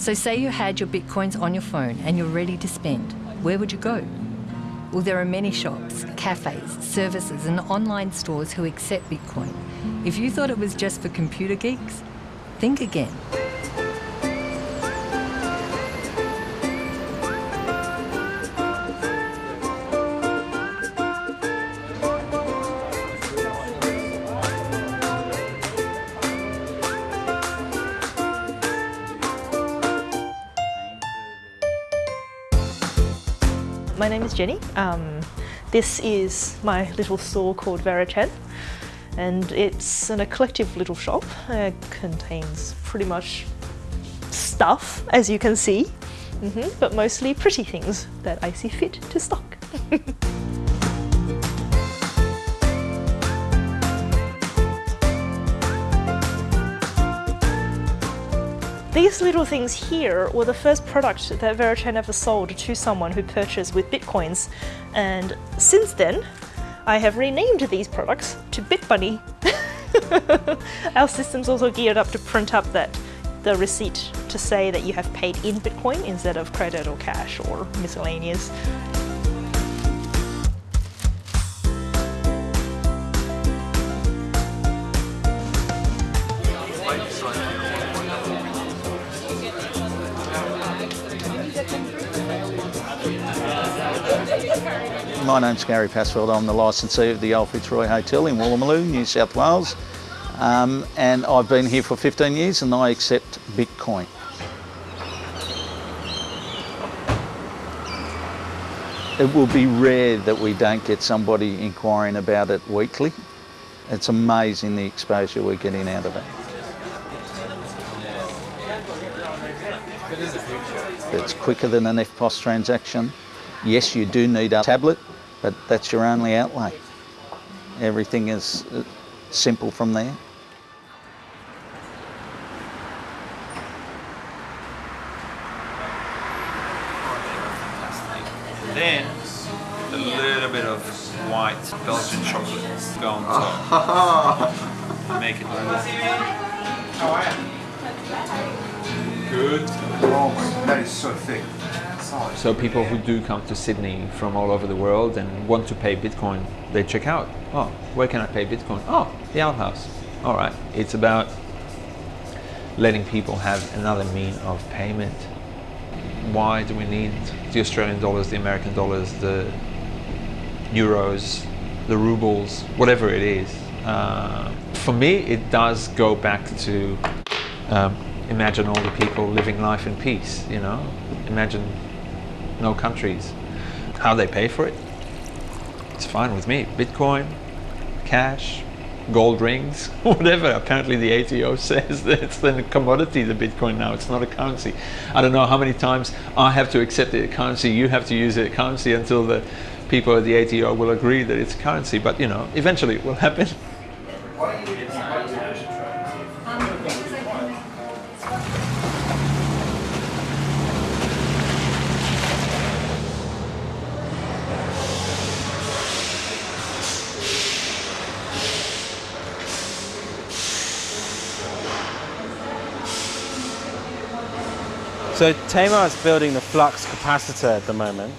So say you had your bitcoins on your phone and you're ready to spend. Where would you go? Well, there are many shops, cafes, services, and online stores who accept Bitcoin. If you thought it was just for computer geeks, think again. My name is Jenny. Um, this is my little store called Verichen and it's an eclectic little shop. It contains pretty much stuff, as you can see, mm -hmm, but mostly pretty things that I see fit to stock. These little things here were the first product that Verichen ever sold to someone who purchased with bitcoins. And since then, I have renamed these products to BitBunny. Our system's also geared up to print up that the receipt to say that you have paid in Bitcoin instead of credit or cash or miscellaneous. My name's Gary Passfield. I'm the licensee of the Old Fitzroy Hotel in Woolloomooloo, New South Wales. Um, and I've been here for 15 years and I accept Bitcoin. It will be rare that we don't get somebody inquiring about it weekly. It's amazing the exposure we're getting out of it. It's quicker than an EFTPOS transaction. Yes, you do need a tablet, but that's your only outlay. Everything is uh, simple from there. And then a little bit of white Belgian chocolate go on top. Make it look good. Oh my, that is so thick. So people who do come to Sydney from all over the world and want to pay Bitcoin, they check out, oh, where can I pay Bitcoin? Oh, the Owl House. All right, it's about letting people have another mean of payment. Why do we need the Australian dollars, the American dollars, the euros, the rubles, whatever it is? Uh, for me, it does go back to um, imagine all the people living life in peace, you know? Imagine no countries. How they pay for it, it's fine with me. Bitcoin, cash, gold rings, whatever. Apparently the ATO says that it's the commodity, the Bitcoin now, it's not a currency. I don't know how many times I have to accept it a currency, you have to use it currency until the people at the ATO will agree that it's a currency, but you know, eventually it will happen. So Tamar is building the flux capacitor at the moment.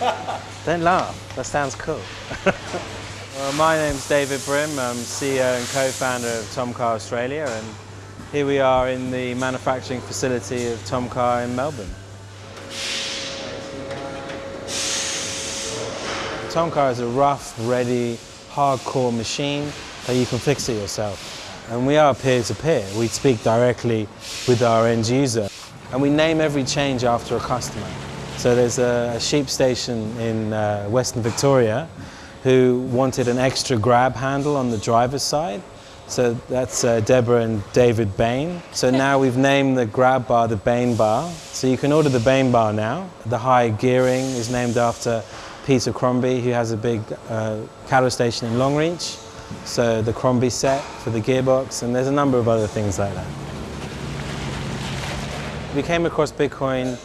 Don't laugh, that sounds cool. well, my name's David Brim, I'm CEO and co-founder of Tomcar Australia and here we are in the manufacturing facility of Tomcar in Melbourne. Tomcar is a rough, ready, hardcore machine that you can fix it yourself. And we are peer-to-peer. -peer. We speak directly with our end user and we name every change after a customer. So there's a, sheep station in uh, Western Victoria who wanted an extra grab handle on the driver's side. So that's uh, Deborah and David Bain. So now we've named the grab bar the Bain bar. So you can order the Bain bar now. The high gearing is named after Peter Crombie, who has a big uh, cattle station in Longreach. So the Crombie set for the gearbox, and there's a number of other things like that. We came across Bitcoin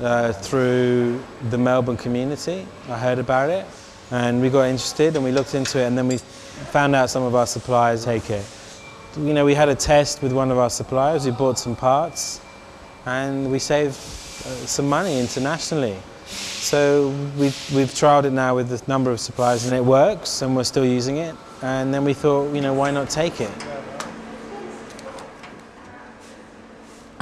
uh, through the Melbourne community. I heard about it and we got interested and we looked into it and then we found out some of our suppliers take it. You know, we had a test with one of our suppliers, we bought some parts and we saved uh, some money internationally. So we've, we've trialed it now with a number of suppliers and it works and we're still using it. And then we thought, you know, why not take it?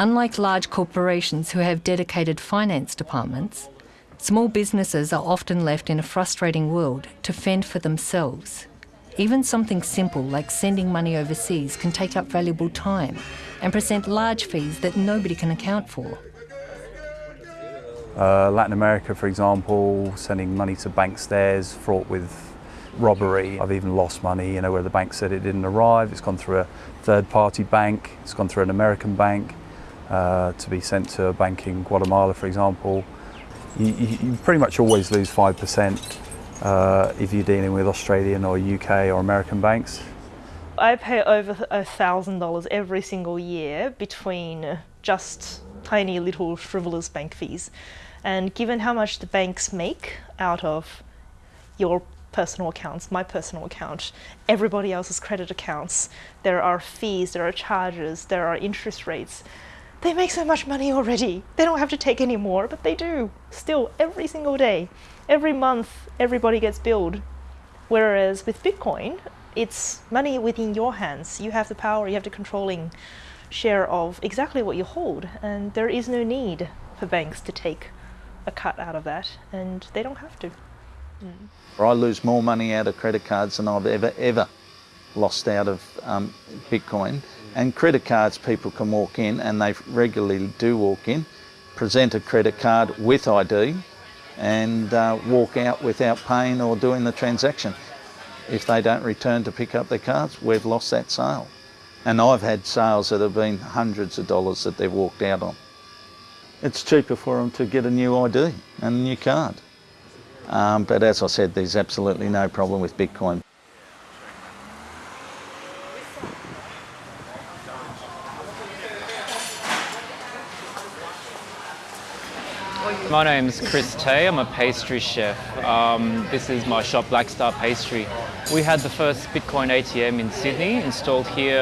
Unlike large corporations who have dedicated finance departments, small businesses are often left in a frustrating world to fend for themselves. Even something simple like sending money overseas can take up valuable time and present large fees that nobody can account for. Uh, Latin America, for example, sending money to bank stairs fraught with robbery. I've even lost money, you know, where the bank said it didn't arrive. It's gone through a third-party bank. It's gone through an American bank uh, to be sent to a bank in Guatemala, for example. You, you, pretty much always lose 5% uh, if you're dealing with Australian or UK or American banks. I pay over a thousand dollars every single year between just tiny little frivolous bank fees. And given how much the banks make out of your personal accounts, my personal account, everybody else's credit accounts, there are fees, there are charges, there are interest rates. They make so much money already. They don't have to take any more, but they do. Still, every single day. Every month, everybody gets billed. Whereas with Bitcoin, it's money within your hands. You have the power, you have the controlling share of exactly what you hold, and there is no need for banks to take a cut out of that, and they don't have to. Mm. I lose more money out of credit cards than I've ever, ever lost out of um, Bitcoin. And credit cards, people can walk in, and they regularly do walk in, present a credit card with ID, and uh, walk out without paying or doing the transaction. If they don't return to pick up their cards, we've lost that sale. And I've had sales that have been hundreds of dollars that they've walked out on. It's cheaper for them to get a new ID and a new card. Um, but as I said, there's absolutely no problem with Bitcoin. My name's Chris The, I'm a pastry chef. Um, this is my shop, Black Star Pastry. We had the first Bitcoin ATM in Sydney installed here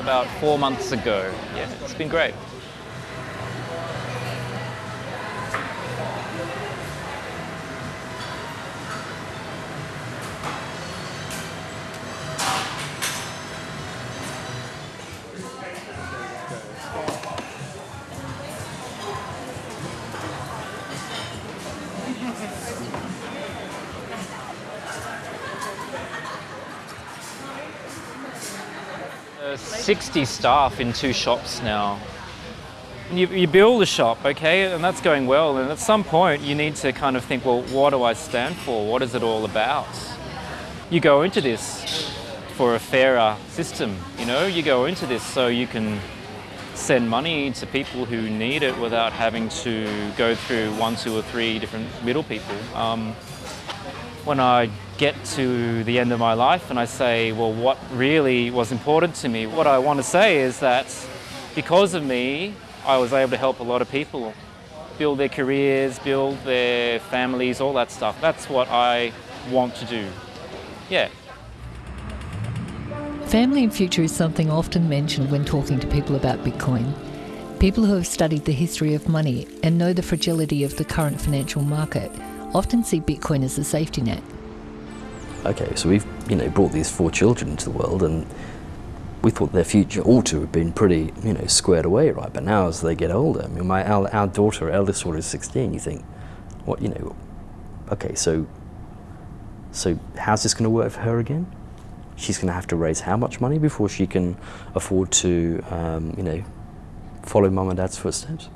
about four months ago. Yeah, it's been great. Uh, 60 staff in two shops now. You, you build a shop, okay, and that's going well. And at some point, you need to kind of think, well, what do I stand for? What is it all about? You go into this for a fairer system, you know? You go into this so you can send money to people who need it without having to go through one, two, or three different middle people. Um, when I get to the end of my life and I say, well, what really was important to me, what I want to say is that because of me, I was able to help a lot of people build their careers, build their families, all that stuff. That's what I want to do. Yeah. Family and future is something often mentioned when talking to people about Bitcoin. People who have studied the history of money and know the fragility of the current financial market often see Bitcoin as a safety net. Okay, so we've you know brought these four children into the world, and we thought their future ought to have been pretty you know squared away, right? But now as they get older, I mean, my our, our daughter, our eldest daughter, is 16. You think, what you know? Okay, so so how's this going to work for her again? She's going to have to raise how much money before she can afford to um, you know follow mum and dad's footsteps?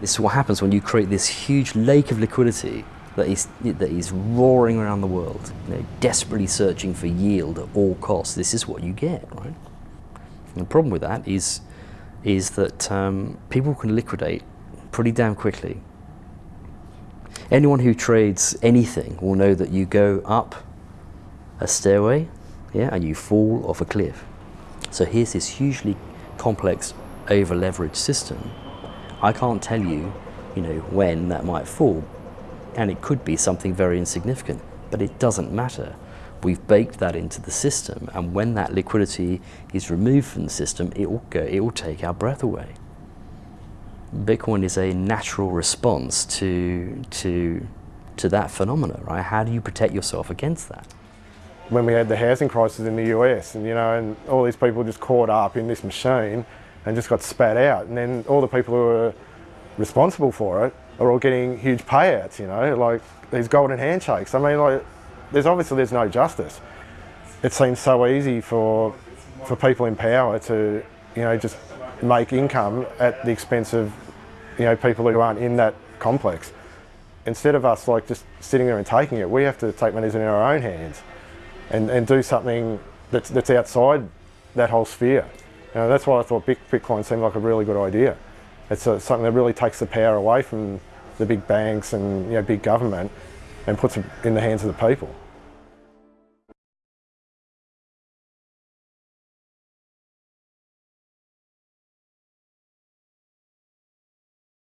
This is what happens when you create this huge lake of liquidity that is, that is roaring around the world, you know, desperately searching for yield at all costs. This is what you get, right? And the problem with that is, is that um, people can liquidate pretty damn quickly. Anyone who trades anything will know that you go up a stairway, yeah, and you fall off a cliff. So here's this hugely complex, over-leveraged system. I can't tell you, you know, when that might fall, and it could be something very insignificant, but it doesn't matter. We've baked that into the system, and when that liquidity is removed from the system, it will go, it will take our breath away. Bitcoin is a natural response to to to that phenomena, right? How do you protect yourself against that? When we had the housing crisis in the US, and you know, and all these people just caught up in this machine and just got spat out, and then all the people who were responsible for it are all getting huge payouts. You know, like these golden handshakes. I mean, like there's obviously there's no justice. It seems so easy for for people in power to you know just make income at the expense of you know people who aren't in that complex. Instead of us like just sitting there and taking it, we have to take matters in our own hands and, and do something that's, that's outside that whole sphere. You know, that's why I thought Bitcoin seemed like a really good idea. It's a, something that really takes the power away from the big banks and you know, big government and puts it in the hands of the people.